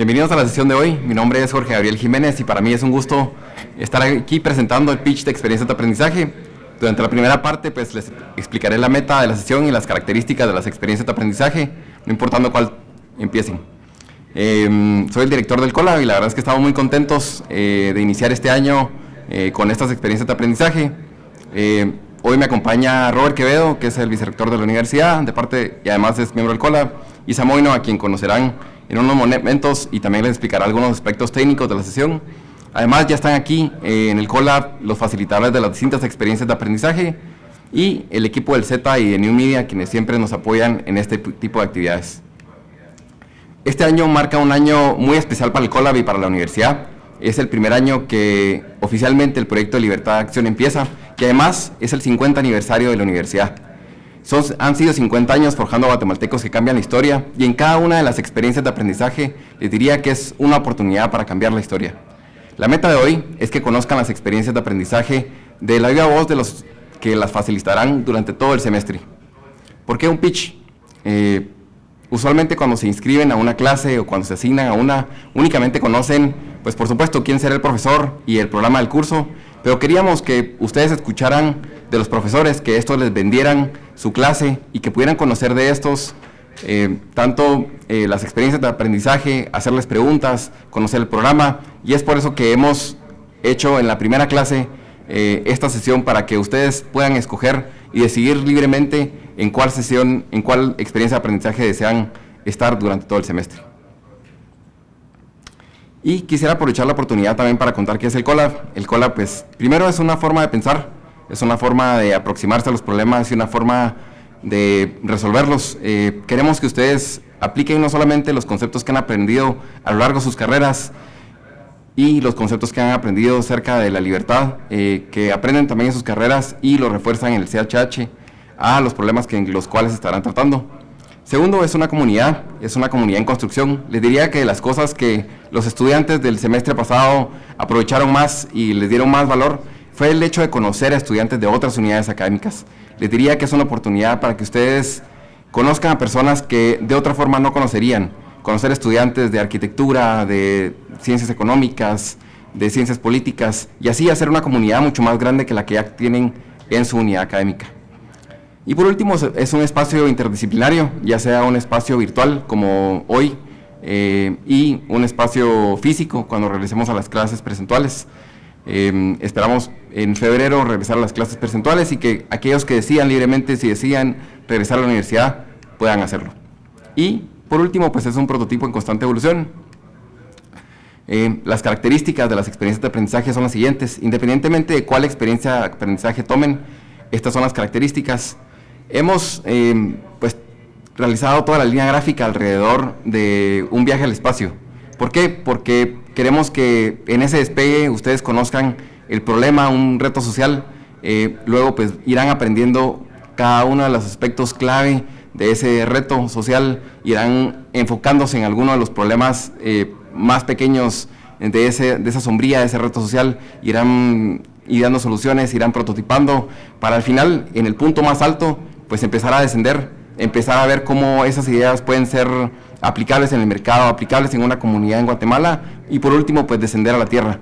Bienvenidos a la sesión de hoy. Mi nombre es Jorge Gabriel Jiménez y para mí es un gusto estar aquí presentando el pitch de experiencia de aprendizaje. Durante la primera parte pues les explicaré la meta de la sesión y las características de las experiencias de aprendizaje, no importando cuál empiecen. Em, soy el director del COLA y la verdad es que estamos muy contentos eh, de iniciar este año eh, con estas experiencias de aprendizaje. Eh, hoy me acompaña Robert Quevedo, que es el vicerrector de la universidad, de parte y además es miembro del COLA, y Samoino, a quien conocerán en unos momentos y también les explicará algunos aspectos técnicos de la sesión. Además ya están aquí eh, en el COLAB los facilitadores de las distintas experiencias de aprendizaje y el equipo del Z y de New Media quienes siempre nos apoyan en este tipo de actividades. Este año marca un año muy especial para el COLAB y para la universidad. Es el primer año que oficialmente el proyecto de Libertad de Acción empieza, que además es el 50 aniversario de la universidad han sido 50 años forjando guatemaltecos que cambian la historia y en cada una de las experiencias de aprendizaje les diría que es una oportunidad para cambiar la historia. La meta de hoy es que conozcan las experiencias de aprendizaje de la viva voz de los que las facilitarán durante todo el semestre. ¿Por qué un pitch? Eh, usualmente cuando se inscriben a una clase o cuando se asignan a una, únicamente conocen, pues por supuesto, quién será el profesor y el programa del curso, pero queríamos que ustedes escucharan de los profesores, que estos les vendieran su clase y que pudieran conocer de estos eh, tanto eh, las experiencias de aprendizaje, hacerles preguntas, conocer el programa y es por eso que hemos hecho en la primera clase eh, esta sesión para que ustedes puedan escoger y decidir libremente en cuál sesión, en cuál experiencia de aprendizaje desean estar durante todo el semestre. Y quisiera aprovechar la oportunidad también para contar qué es el COLAB. El COLAB, pues, primero es una forma de pensar es una forma de aproximarse a los problemas y una forma de resolverlos. Eh, queremos que ustedes apliquen no solamente los conceptos que han aprendido a lo largo de sus carreras y los conceptos que han aprendido acerca de la libertad, eh, que aprenden también en sus carreras y lo refuerzan en el CHH a los problemas que, en los cuales estarán tratando. Segundo, es una comunidad, es una comunidad en construcción. Les diría que las cosas que los estudiantes del semestre pasado aprovecharon más y les dieron más valor fue el hecho de conocer a estudiantes de otras unidades académicas. Les diría que es una oportunidad para que ustedes conozcan a personas que de otra forma no conocerían. Conocer estudiantes de arquitectura, de ciencias económicas, de ciencias políticas, y así hacer una comunidad mucho más grande que la que ya tienen en su unidad académica. Y por último, es un espacio interdisciplinario, ya sea un espacio virtual como hoy, eh, y un espacio físico cuando regresemos a las clases presenciales. Em, esperamos en febrero regresar a las clases percentuales y que aquellos que decidan libremente, si decían regresar a la universidad, puedan hacerlo. Y por último, pues es un prototipo en constante evolución. Em, las características de las experiencias de aprendizaje son las siguientes. Independientemente de cuál experiencia de aprendizaje tomen, estas son las características. Hemos em, pues, realizado toda la línea gráfica alrededor de un viaje al espacio. ¿Por qué? Porque queremos que en ese despegue ustedes conozcan el problema, un reto social, eh, luego pues irán aprendiendo cada uno de los aspectos clave de ese reto social, irán enfocándose en alguno de los problemas eh, más pequeños de, ese, de esa sombría, de ese reto social, irán y dando soluciones, irán prototipando, para al final, en el punto más alto, pues empezar a descender, empezar a ver cómo esas ideas pueden ser aplicables en el mercado, aplicables en una comunidad en Guatemala y por último pues descender a la tierra.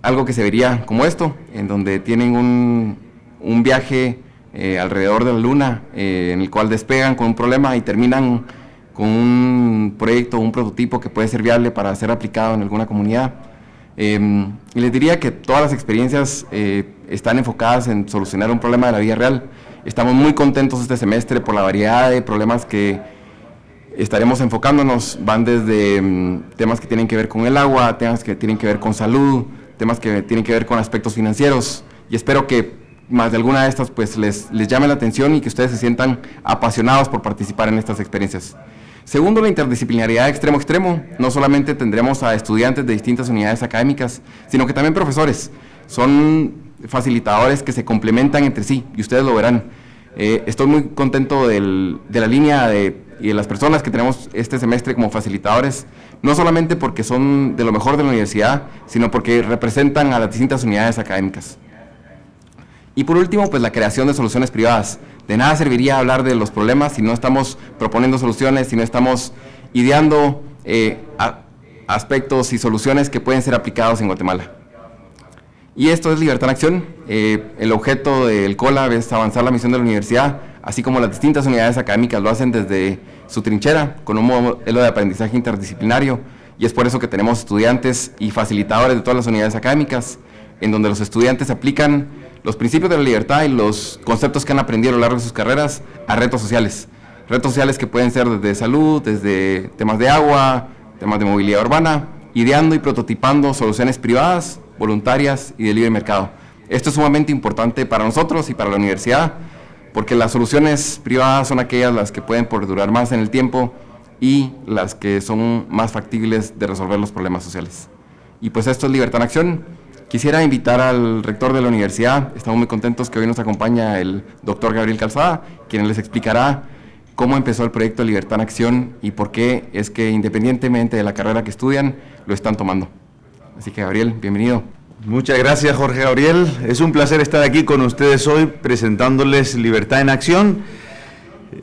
Algo que se vería como esto, en donde tienen un, un viaje eh, alrededor de la luna eh, en el cual despegan con un problema y terminan con un proyecto, un prototipo que puede ser viable para ser aplicado en alguna comunidad. Em, y les diría que todas las experiencias eh, están enfocadas en solucionar un problema de la vida real. Estamos muy contentos este semestre por la variedad de problemas que estaremos enfocándonos, van desde mm, temas que tienen que ver con el agua, temas que tienen que ver con salud, temas que tienen que ver con aspectos financieros y espero que más de alguna de estas pues les, les llame la atención y que ustedes se sientan apasionados por participar en estas experiencias. Segundo, la interdisciplinariedad extremo extremo. No solamente tendremos a estudiantes de distintas unidades académicas, sino que también profesores. Son facilitadores que se complementan entre sí y ustedes lo verán. Eh, estoy muy contento de la línea de y de las personas que tenemos este semestre como facilitadores, no solamente porque son de lo mejor de la universidad, sino porque representan a las distintas unidades académicas. Y por último, pues la creación de soluciones privadas. De nada serviría hablar de los problemas si no estamos proponiendo soluciones, si no estamos ideando eh, aspectos y soluciones que pueden ser aplicados en Guatemala. Y esto es Libertad en Acción. Eh, el objeto del COLAB es avanzar la misión de la universidad, así como las distintas unidades académicas lo hacen desde su trinchera, con un modelo de aprendizaje interdisciplinario. Y es por eso que tenemos estudiantes y facilitadores de todas las unidades académicas, en donde los estudiantes aplican los principios de la libertad y los conceptos que han aprendido a lo largo de sus carreras a retos sociales. Retos sociales que pueden ser desde salud, desde temas de agua, temas de movilidad urbana, ideando y prototipando soluciones privadas voluntarias y de libre mercado. Esto es sumamente importante para nosotros y para la universidad, porque las soluciones privadas son aquellas las que pueden durar más en el tiempo y las que son más factibles de resolver los problemas sociales. Y pues esto es Libertad en Acción. Quisiera invitar al rector de la universidad, estamos muy contentos que hoy nos acompaña el doctor Gabriel Calzada, quien les explicará cómo empezó el proyecto Libertad en Acción y por qué es que independientemente de la carrera que estudian, lo están tomando. Así que Gabriel, bienvenido. Muchas gracias Jorge Gabriel. Es un placer estar aquí con ustedes hoy presentándoles Libertad en Acción.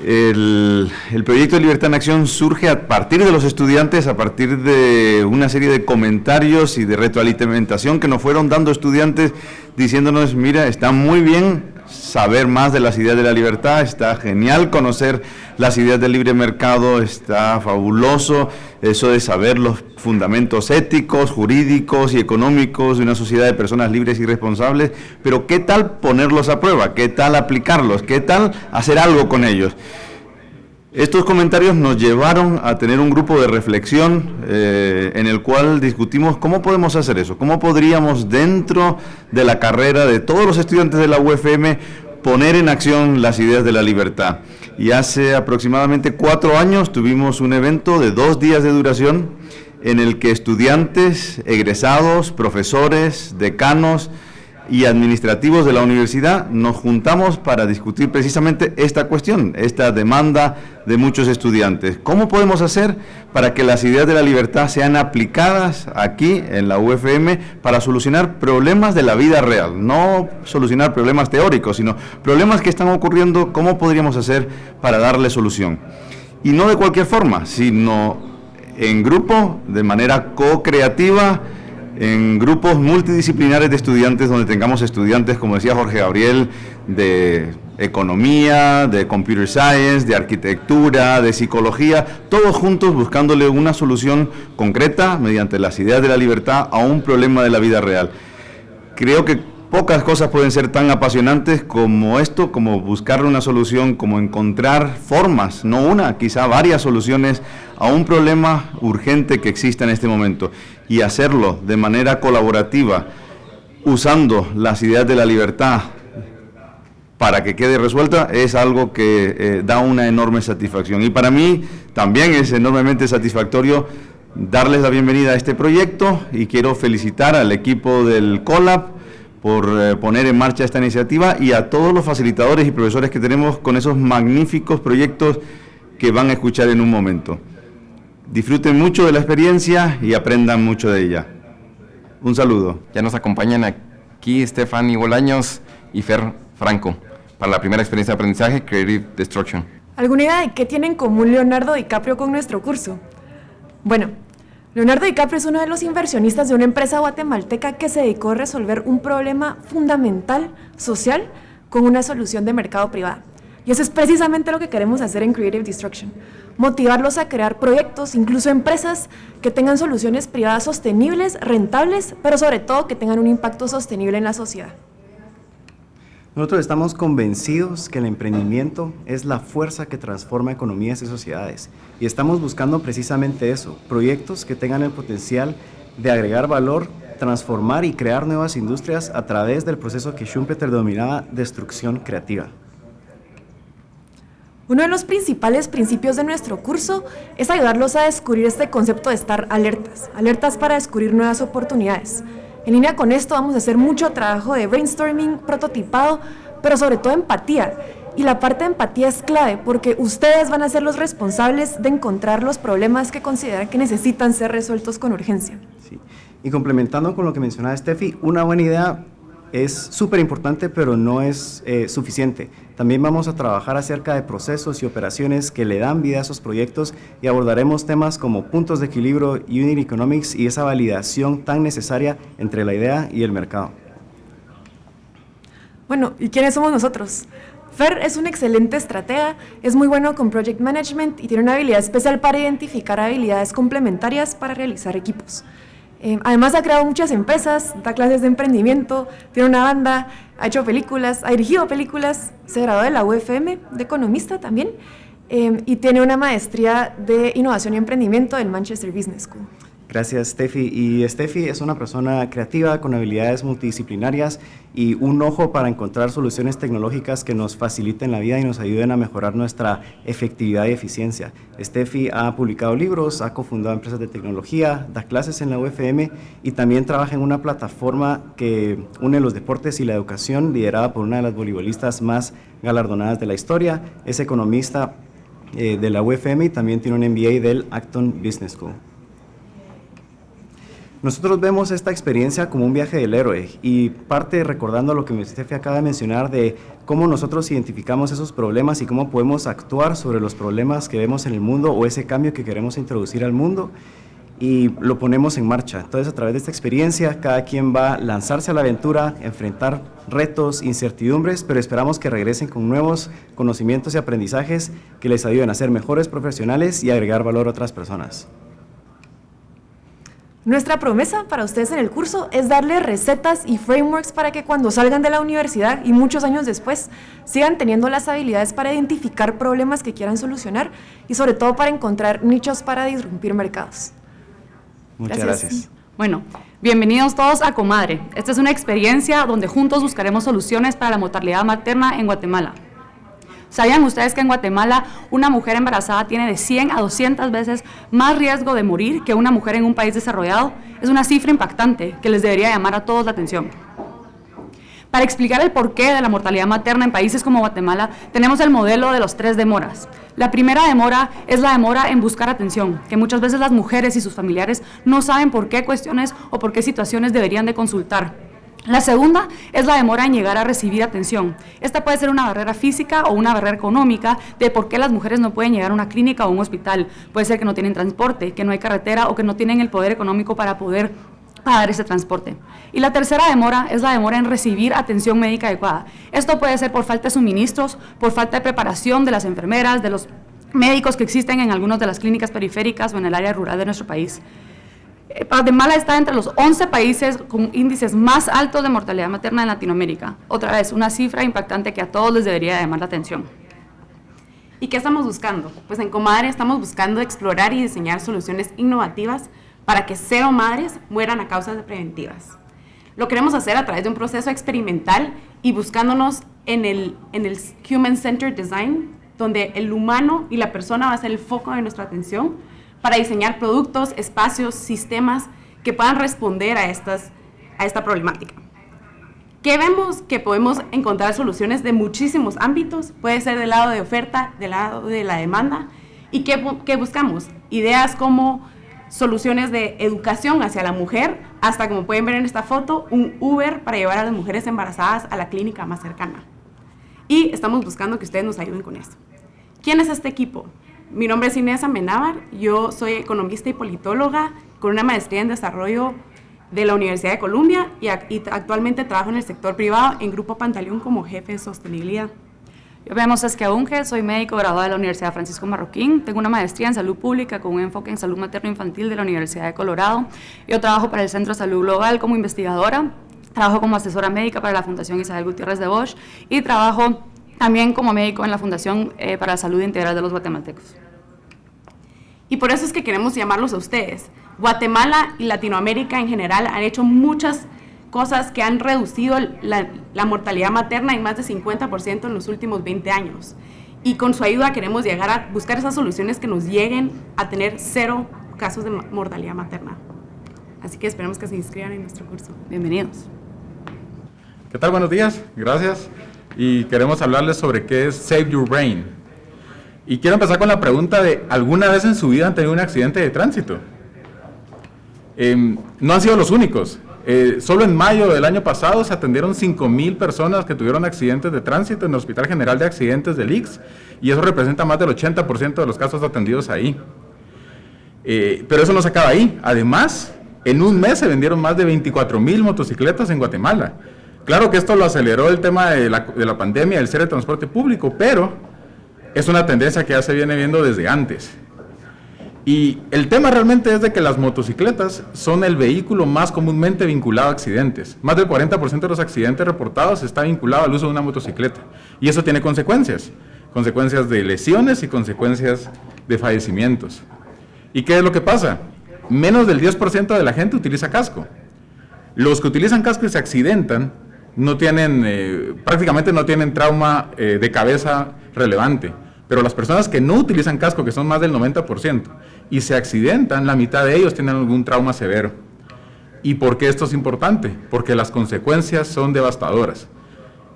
El, proyecto de Libertad en Acción surge a partir de los estudiantes, a partir de una serie de comentarios y de retroalimentación que nos fueron dando estudiantes diciéndonos, mira, está muy bien saber más de las ideas de la libertad, está genial conocer las ideas del libre mercado, está fabuloso eso de saber los fundamentos éticos, jurídicos y económicos de una sociedad de personas libres y responsables, pero ¿qué tal ponerlos a prueba? ¿Qué tal aplicarlos? ¿Qué tal hacer algo con ellos? Estos comentarios nos llevaron a tener un grupo de reflexión eh, en el cual discutimos cómo podemos hacer eso, cómo podríamos dentro de la carrera de todos los estudiantes de la UFM poner en acción las ideas de la libertad. Y hace aproximadamente cuatro años tuvimos un evento de dos días de duración en el que estudiantes, egresados, profesores, decanos, y administrativos de la universidad nos juntamos para discutir precisamente esta cuestión, esta demanda de muchos estudiantes. ¿Cómo podemos hacer para que las ideas de la libertad sean aplicadas aquí en la UFM para solucionar problemas de la vida real? No solucionar problemas teóricos, sino problemas que están ocurriendo, ¿cómo podríamos hacer para darle solución? Y no de cualquier forma, sino en grupo, de manera co-creativa, en grupos multidisciplinares de estudiantes, donde tengamos estudiantes, como decía Jorge Gabriel, de economía, de computer science, de arquitectura, de psicología, todos juntos buscándole una solución concreta mediante las ideas de la libertad a un problema de la vida real. Creo que pocas cosas pueden ser tan apasionantes como esto, como buscar una solución, como encontrar formas, no una, quizá varias soluciones a un problema urgente que exista en este momento y hacerlo de manera colaborativa, usando las ideas de la libertad para que quede resuelta, es algo que eh, da una enorme satisfacción. Y para mí también es enormemente satisfactorio darles la bienvenida a este proyecto y quiero felicitar al equipo del COLAB, por eh, poner en marcha esta iniciativa y a todos los facilitadores y profesores que tenemos con esos magníficos proyectos que van a escuchar en un momento. Disfruten mucho de la experiencia y aprendan mucho de ella. Un saludo. Ya nos acompañan aquí Stephanie Bolaños y Fer Franco para la primera experiencia de aprendizaje Creative Destruction. ¿Alguna idea de qué tiene en común Leonardo DiCaprio con nuestro curso? Bueno, Leonardo DiCaprio es uno de los inversionistas de una empresa guatemalteca que se dedicó a resolver un problema fundamental social con una solución de mercado privado. Y eso es precisamente lo que queremos hacer en Creative Destruction. Motivarlos a crear proyectos, incluso empresas que tengan soluciones privadas sostenibles, rentables, pero sobre todo que tengan un impacto sostenible en la sociedad. Nosotros estamos convencidos que el emprendimiento es la fuerza que transforma economías y sociedades. Y estamos buscando precisamente eso, proyectos que tengan el potencial de agregar valor, transformar y crear nuevas industrias a través del proceso que Schumpeter denominaba destrucción creativa. Uno de los principales principios de nuestro curso es ayudarlos a descubrir este concepto de estar alertas, alertas para descubrir nuevas oportunidades. En línea con esto vamos a hacer mucho trabajo de brainstorming, prototipado, pero sobre todo empatía. Y la parte de empatía es clave porque ustedes van a ser los responsables de encontrar los problemas que consideran que necesitan ser resueltos con urgencia. Y complementando con lo que mencionaba Steffi, una buena idea es súper importante, pero no es eh, suficiente. También vamos a trabajar acerca de procesos y operaciones que le dan vida a esos proyectos y abordaremos temas como puntos de equilibrio, unit economics y esa validación tan necesaria entre la idea y el mercado. Bueno, ¿y quiénes somos nosotros? Fer es un excelente estratega, es muy bueno con project management y tiene una habilidad especial para identificar habilidades complementarias para realizar equipos. Eh, además ha creado muchas empresas, da clases de emprendimiento, tiene una banda, ha hecho películas, ha dirigido películas, se graduó de la UFM de economista también eh, y tiene una maestría de innovación y emprendimiento del Manchester Business School. Gracias, Steffi. Y Steffi es una persona creativa con habilidades multidisciplinarias y un ojo para encontrar soluciones tecnológicas que nos faciliten la vida y nos ayuden a mejorar nuestra efectividad y eficiencia. Steffi ha publicado libros, ha cofundado empresas de tecnología, da clases en la UFM y también trabaja en una plataforma que une los deportes y la educación, liderada por una de las voleibolistas más galardonadas de la historia. Es economista eh, de la UFM y también tiene un MBA del Acton Business School. Nosotros vemos esta experiencia como un viaje del héroe y parte recordando lo que Steffi acaba de mencionar de cómo nosotros identificamos esos problemas y cómo podemos actuar sobre los problemas que vemos en el mundo o ese cambio que queremos introducir al mundo y lo ponemos en marcha. Entonces, a través de esta experiencia, cada quien va a lanzarse a la aventura, enfrentar retos, incertidumbres, pero esperamos que regresen con nuevos conocimientos y aprendizajes que les ayuden a ser mejores profesionales y agregar valor a otras personas. Nuestra promesa para ustedes en el curso es darles recetas y frameworks para que cuando salgan de la universidad y muchos años después sigan teniendo las habilidades para identificar problemas que quieran solucionar y sobre todo para encontrar nichos para disrumpir mercados. Muchas gracias. Bueno, bienvenidos todos a Comadre. Esta es una experiencia donde juntos buscaremos soluciones para la mortalidad materna en Guatemala. ¿Sabían ustedes que en Guatemala una mujer embarazada tiene de 100 a 200 veces más riesgo de morir que una mujer en un país desarrollado? Es una cifra impactante que les debería llamar a todos la atención. Para explicar el porqué de la mortalidad materna en países como Guatemala, tenemos el modelo de los tres demoras. La primera demora es la demora en buscar atención, que muchas veces las mujeres y sus familiares no saben por qué cuestiones o por qué situaciones deberían de consultar. La segunda es la demora en llegar a recibir atención. Esta puede ser una barrera física o una barrera económica de por qué las mujeres no pueden llegar a una clínica o un hospital. Puede ser que no tienen transporte, que no hay carretera o que no tienen el poder económico para poder pagar ese transporte. Y la tercera demora es la demora en recibir atención médica adecuada. Esto puede ser por falta de suministros, por falta de preparación de las enfermeras, de los médicos que existen en algunas de las clínicas periféricas o en el área rural de nuestro país. Eh, Guatemala está entre los 11 países con índices más altos de mortalidad materna en Latinoamérica. Otra vez, una cifra impactante que a todos les debería llamar la atención. ¿Y qué estamos buscando? Pues en Comadre estamos buscando explorar y diseñar soluciones innovativas para que cero madres mueran a causas preventivas. Lo queremos hacer a través de un proceso experimental y buscándonos en el, en el Human Centered Design, donde el humano y la persona va a ser el foco de nuestra atención para diseñar productos, espacios, sistemas que puedan responder a, estas, a esta problemática. ¿Qué vemos? Que podemos encontrar soluciones de muchísimos ámbitos, puede ser del lado de oferta, del lado de la demanda. ¿Y qué, qué buscamos? Ideas como soluciones de educación hacia la mujer, hasta como pueden ver en esta foto, un Uber para llevar a las mujeres embarazadas a la clínica más cercana. Y estamos buscando que ustedes nos ayuden con esto. ¿Quién es este equipo? Mi nombre es Inés Amenábar, yo soy economista y politóloga con una maestría en desarrollo de la Universidad de Columbia y, actualmente trabajo en el sector privado en Grupo Pantaleón como jefe de sostenibilidad. Yo me llamo Saskia Unge, soy médico graduado de la Universidad Francisco Marroquín, tengo una maestría en salud pública con un enfoque en salud materno-infantil de la Universidad de Colorado. Yo trabajo para el Centro de Salud Global como investigadora, trabajo como asesora médica para la Fundación Isabel Gutiérrez de Bosch y trabajo también como médico en la Fundación eh, para la Salud Integral de los Guatemaltecos. Y por eso es que queremos llamarlos a ustedes. Guatemala y Latinoamérica en general han hecho muchas cosas que han reducido la, la mortalidad materna en más de 50% en los últimos 20 años. Y con su ayuda queremos llegar a buscar esas soluciones que nos lleguen a tener cero casos de mortalidad materna. Así que esperemos que se inscriban en nuestro curso. Bienvenidos. ¿Qué tal? Buenos días. Gracias y queremos hablarles sobre qué es Save Your Brain. Y quiero empezar con la pregunta de, ¿alguna vez en su vida han tenido un accidente de tránsito? Em, no han sido los únicos. Eh, solo en mayo del año pasado se atendieron 5.000 personas que tuvieron accidentes de tránsito en el Hospital General de Accidentes del IX y eso representa más del 80% de los casos atendidos ahí. Eh, pero eso no se acaba ahí. Además, en un mes se vendieron más de 24.000 motocicletas en Guatemala. Claro que esto lo aceleró el tema de la, de la pandemia, del ser de transporte público, pero es una tendencia que ya se viene viendo desde antes. Y el tema realmente es de que las motocicletas son el vehículo más comúnmente vinculado a accidentes. Más del 40% de los accidentes reportados está vinculado al uso de una motocicleta. Y eso tiene consecuencias. Consecuencias de lesiones y consecuencias de fallecimientos. ¿Y qué es lo que pasa? Menos del 10% de la gente utiliza casco. Los que utilizan casco y se accidentan no tienen, eh, prácticamente no tienen trauma eh, de cabeza relevante. Pero las personas que no utilizan casco, que son más del 90%, y se accidentan, la mitad de ellos tienen algún trauma severo. ¿Y por qué esto es importante? Porque las consecuencias son devastadoras.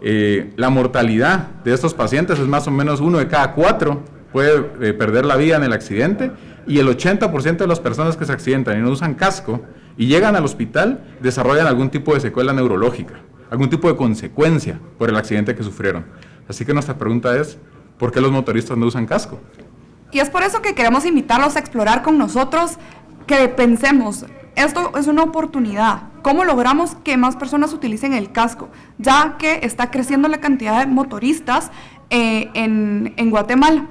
Eh, la mortalidad de estos pacientes es más o menos uno de cada cuatro puede perder la vida en el accidente y el 80% de las personas que se accidentan y no usan casco y llegan al hospital desarrollan algún tipo de secuela neurológica, algún tipo de consecuencia por el accidente que sufrieron. Así que nuestra pregunta es, ¿por qué los motoristas no usan casco? Y es por eso que queremos invitarlos a explorar con nosotros, que pensemos, esto es una oportunidad. ¿Cómo logramos que más personas utilicen el casco? Ya que está creciendo la cantidad de motoristas eh, en, en, Guatemala.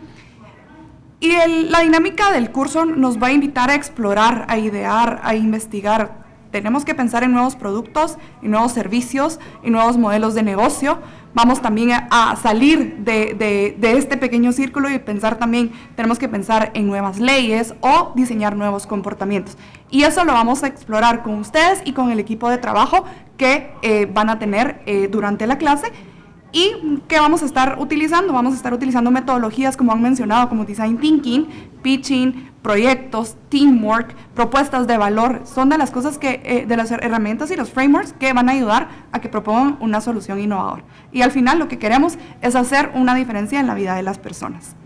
Y la dinámica del curso nos va a invitar a explorar, a idear, a investigar. Tenemos que pensar en nuevos productos, en nuevos servicios, en nuevos modelos de negocio vamos también a, salir de, este pequeño círculo y pensar también, tenemos que pensar en nuevas leyes o diseñar nuevos comportamientos. Y eso lo vamos a explorar con ustedes y con el equipo de trabajo que eh, van a tener eh, durante la clase ¿Y qué vamos a estar utilizando? Vamos a estar utilizando metodologías como han mencionado, como Design Thinking, Pitching, proyectos, teamwork, propuestas de valor. Son de las cosas que, eh, de las herramientas y los frameworks que van a ayudar a que propongan una solución innovadora. Y al final lo que queremos es hacer una diferencia en la vida de las personas.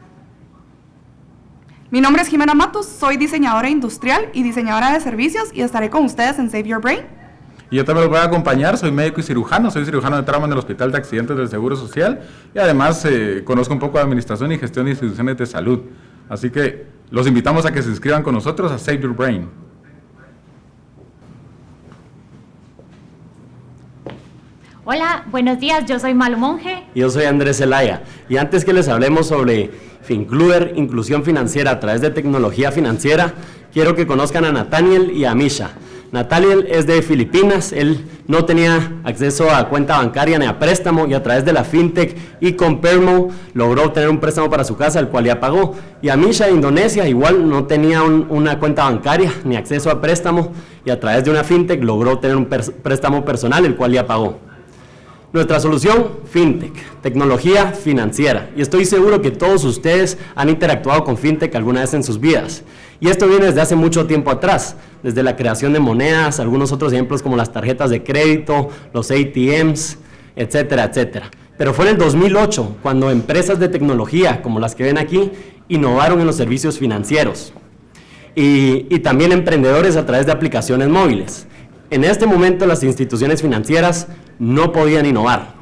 Mi nombre es Jimena Matos, soy diseñadora industrial y diseñadora de servicios y estaré con ustedes en Save Your Brain y yo también los voy a acompañar, soy médico y cirujano, soy cirujano de trauma en el Hospital de Accidentes del Seguro Social y además eh, conozco un poco de administración y gestión de instituciones de salud. Así que los invitamos a que se inscriban con nosotros a Save Your Brain. Hola, buenos días, yo soy Malo Monge. Yo soy Andrés Zelaya. Y antes que les hablemos sobre Fincluder, inclusión financiera a través de tecnología financiera, quiero que conozcan a Nathaniel y a Misha. Nataliel es de Filipinas, él no tenía acceso a cuenta bancaria ni a préstamo y a través de la fintech y con Permo logró obtener un préstamo para su casa, el cual ya pagó. Y a Misha de Indonesia igual no tenía una cuenta bancaria ni acceso a préstamo y a través de una fintech logró obtener un préstamo personal, el cual ya pagó. Nuestra solución, FinTech, tecnología financiera. Y estoy seguro que todos ustedes han interactuado con FinTech alguna vez en sus vidas. Y esto viene desde hace mucho tiempo atrás, desde la creación de monedas, algunos otros ejemplos como las tarjetas de crédito, los ATMs, etcétera, etcétera. Pero fue en el 2008 cuando empresas de tecnología, como las que ven aquí, innovaron en los servicios financieros. Y, y también emprendedores a través de aplicaciones móviles. En este momento las instituciones financieras no podían innovar.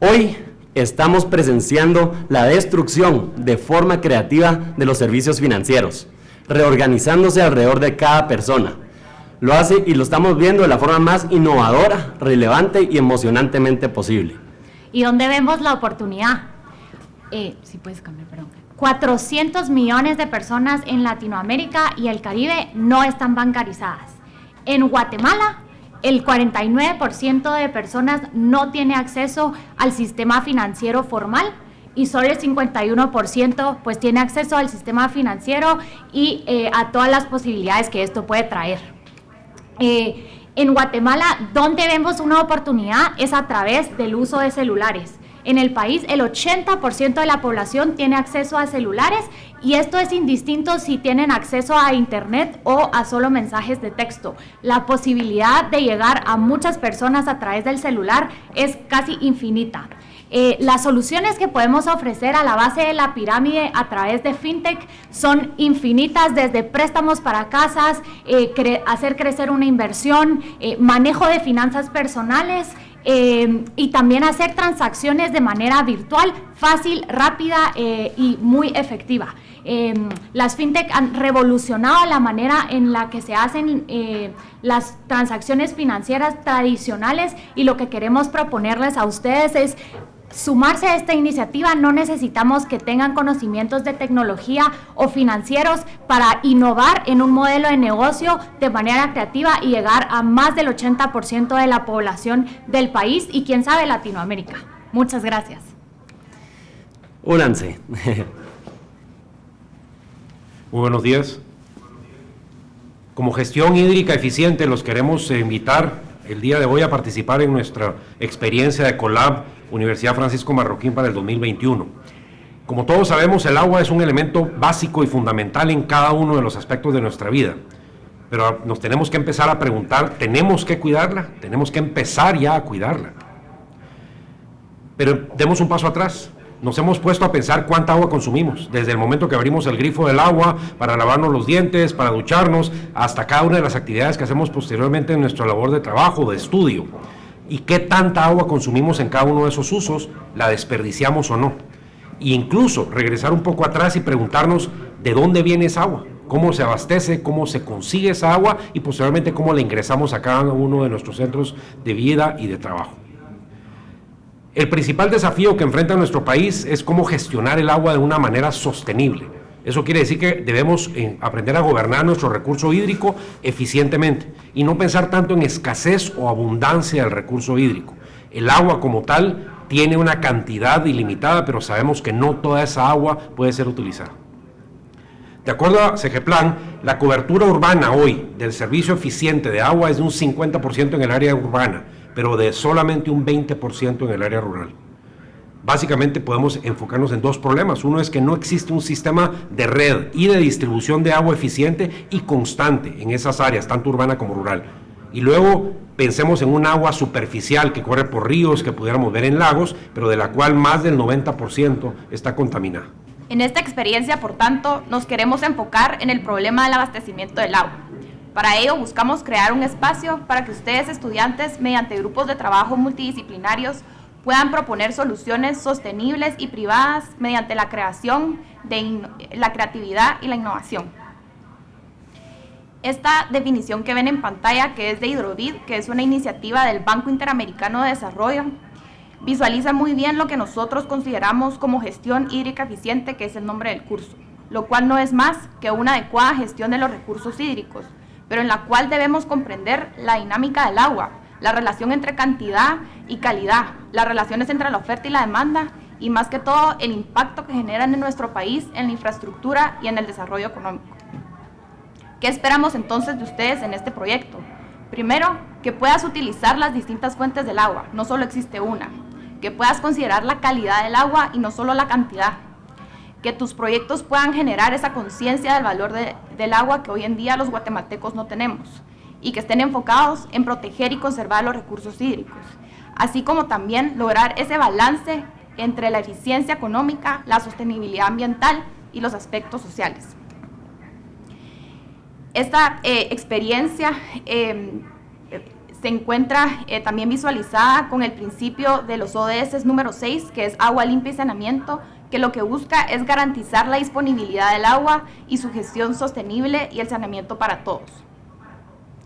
Hoy estamos presenciando la destrucción de forma creativa de los servicios financieros, reorganizándose alrededor de cada persona. Lo hace y lo estamos viendo de la forma más innovadora, relevante y emocionantemente posible. ¿Y dónde vemos la oportunidad? Eh, si puedes cambiar, perdón. 400 millones de personas en Latinoamérica y el Caribe no están bancarizadas. En Guatemala el 49% de personas no tiene acceso al sistema financiero formal y solo el 51% pues tiene acceso al sistema financiero y eh, a todas las posibilidades que esto puede traer. Eh, en Guatemala, donde vemos una oportunidad es a través del uso de celulares. En el país, el 80% de la población tiene acceso a celulares y esto es indistinto si tienen acceso a Internet o a solo mensajes de texto. La posibilidad de llegar a muchas personas a través del celular es casi infinita. Eh, las soluciones que podemos ofrecer a la base de la pirámide a través de FinTech son infinitas, desde préstamos para casas, eh, hacer crecer una inversión, eh, manejo de finanzas personales, y también hacer transacciones de manera virtual, fácil, rápida y muy efectiva. Las fintech han revolucionado la manera en la que se hacen las transacciones financieras tradicionales y lo que queremos proponerles a ustedes es sumarse a esta iniciativa, no necesitamos que tengan conocimientos de tecnología o financieros para innovar en un modelo de negocio de manera creativa y llegar a más del 80% de la población del país y quién sabe Latinoamérica. Muchas gracias. Únanse. Muy buenos días. Como gestión hídrica eficiente los queremos invitar el día de hoy a participar en nuestra experiencia de Colab Universidad Francisco Marroquín para el 2021. Como todos sabemos, el agua es un elemento básico y fundamental en cada uno de los aspectos de nuestra vida. Pero nos tenemos que empezar a preguntar, ¿tenemos que cuidarla? Tenemos que empezar ya a cuidarla. Pero demos un paso atrás nos hemos puesto a pensar cuánta agua consumimos, desde el momento que abrimos el grifo del agua para lavarnos los dientes, para ducharnos, hasta cada una de las actividades que hacemos posteriormente en nuestra labor de trabajo, de estudio. Y qué tanta agua consumimos en cada uno de esos usos, la desperdiciamos o no. E incluso regresar un poco atrás y preguntarnos de dónde viene esa agua, cómo se abastece, cómo se consigue esa agua y posteriormente cómo la ingresamos a cada uno de nuestros centros de vida y de trabajo. El principal desafío que enfrenta nuestro país es cómo gestionar el agua de una manera sostenible. Eso quiere decir que debemos eh, aprender a gobernar nuestro recurso hídrico eficientemente y no pensar tanto en escasez o abundancia del recurso hídrico. El agua como tal tiene una cantidad ilimitada, pero sabemos que no toda esa agua puede ser utilizada. De acuerdo a CGPLAN, la cobertura urbana hoy del servicio eficiente de agua es de un 50% en el área urbana, pero de solamente un 20% en el área rural. Básicamente podemos enfocarnos en dos problemas. Uno es que no existe un sistema de red y de distribución de agua eficiente y constante en esas áreas, tanto urbana como rural. Y luego pensemos en un agua superficial que corre por ríos que pudiéramos ver en lagos, pero de la cual más del 90% está contaminada. En esta experiencia, por tanto, nos queremos enfocar en el problema del abastecimiento del agua. Para ello buscamos crear un espacio para que ustedes estudiantes, mediante grupos de trabajo multidisciplinarios, puedan proponer soluciones sostenibles y privadas mediante la creación de la creatividad y la innovación. Esta definición que ven en pantalla, que es de Hidrovid, que es una iniciativa del Banco Interamericano de Desarrollo, visualiza muy bien lo que nosotros consideramos como gestión hídrica eficiente, que es el nombre del curso, lo cual no es más que una adecuada gestión de los recursos hídricos, pero en la cual debemos comprender la dinámica del agua, la relación entre cantidad y calidad, las relaciones entre la oferta y la demanda y más que todo el impacto que generan en nuestro país en la infraestructura y en el desarrollo económico. ¿Qué esperamos entonces de ustedes en este proyecto? Primero, que puedas utilizar las distintas fuentes del agua, no solo existe una. Que puedas considerar la calidad del agua y no solo la cantidad que tus proyectos puedan generar esa conciencia del valor del agua que hoy en día los guatemaltecos no tenemos y que estén enfocados en proteger y conservar los recursos hídricos, así como también lograr ese balance entre la eficiencia económica, la sostenibilidad ambiental y los aspectos sociales. Esta eh, experiencia em, se encuentra eh, también visualizada con el principio de los ODS número 6, que es agua limpia y saneamiento, que lo que busca es garantizar la disponibilidad del agua y su gestión sostenible y el saneamiento para todos.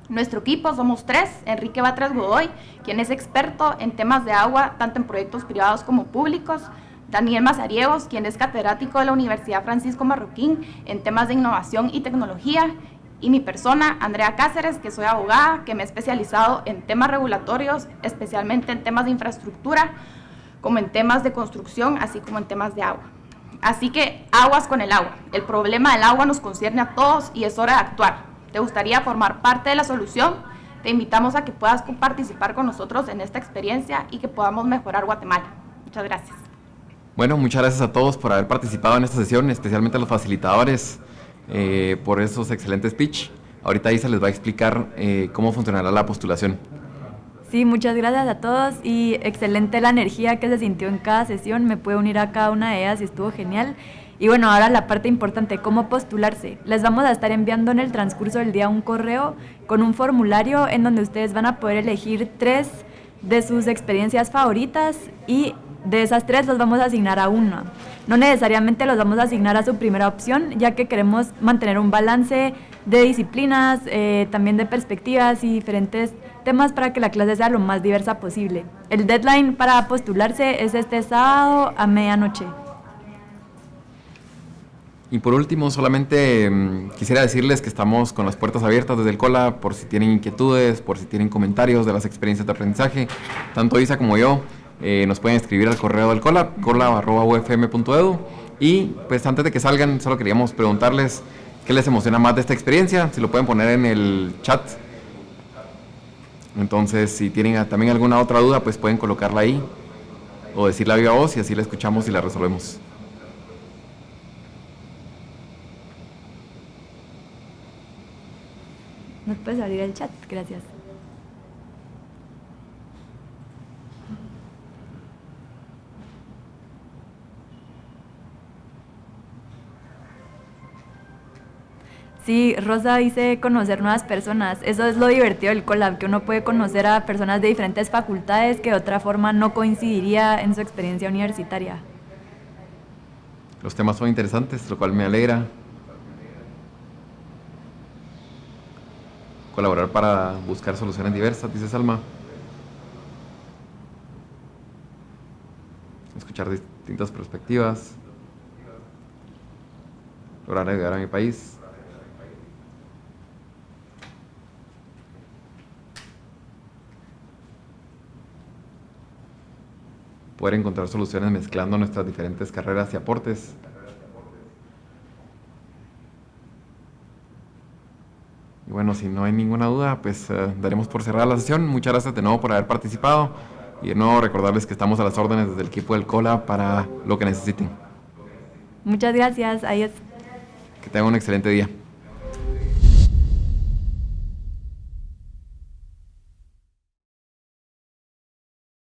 Nuestro equipo somos tres, Enrique Batres Godoy, quien es experto en temas de agua, tanto en proyectos privados como públicos, Daniel Mazariegos, quien es catedrático de la Universidad Francisco Marroquín en temas de innovación y tecnología, y mi persona, Andrea Cáceres, que soy abogada, que me he especializado en temas regulatorios, especialmente en temas de infraestructura, como en temas de construcción, así como en temas de agua. Así que aguas con el agua. El problema del agua nos concierne a todos y es hora de actuar. ¿Te gustaría formar parte de la solución? Te invitamos a que puedas participar con nosotros en esta experiencia y que podamos mejorar Guatemala. Muchas gracias. Bueno, muchas gracias a todos por haber participado en esta sesión, especialmente a los facilitadores eh, por esos excelentes speech. Ahorita Isa les va a explicar eh, cómo funcionará la postulación. Sí, muchas gracias a todos y excelente la energía que se sintió en cada sesión. Me puedo unir a cada una de ellas y estuvo genial. Y bueno, ahora la parte importante, cómo postularse. Les vamos a estar enviando en el transcurso del día un correo con un formulario en donde ustedes van a poder elegir tres de sus experiencias favoritas y de esas tres los vamos a asignar a una. No necesariamente los vamos a asignar a su primera opción, ya que queremos mantener un balance de disciplinas, eh, también de perspectivas y diferentes temas para que la clase sea lo más diversa posible. El deadline para postularse es este sábado a medianoche. Y por último, solamente mm, quisiera decirles que estamos con las puertas abiertas desde el COLA por si tienen inquietudes, por si tienen comentarios de las experiencias de aprendizaje. Tanto Isa como yo eh, nos pueden escribir al correo del COLA, cola.ufm.edu. Y pues antes de que salgan, solo queríamos preguntarles qué les emociona más de esta experiencia, si lo pueden poner en el chat. Entonces, si tienen también alguna otra duda, pues pueden colocarla ahí o decirla a viva voz y así la escuchamos y la resolvemos. ¿Nos puedes abrir el chat? Gracias. Sí, Rosa dice conocer nuevas personas. Eso es lo divertido del collab, que uno puede conocer a personas de diferentes facultades que de otra forma no coincidiría en su experiencia universitaria. Los temas son interesantes, lo cual me alegra. Colaborar para buscar soluciones diversas, dice Salma. Escuchar distintas perspectivas. Lograr ayudar a mi país. Poder encontrar soluciones mezclando nuestras diferentes carreras y aportes. Y bueno, si no hay ninguna duda, pues eh, daremos por cerrada la sesión. Muchas gracias de nuevo por haber participado y de nuevo recordarles que estamos a las órdenes desde el equipo del COLA para lo que necesiten. Muchas gracias. Adiós. Que tengan un excelente día.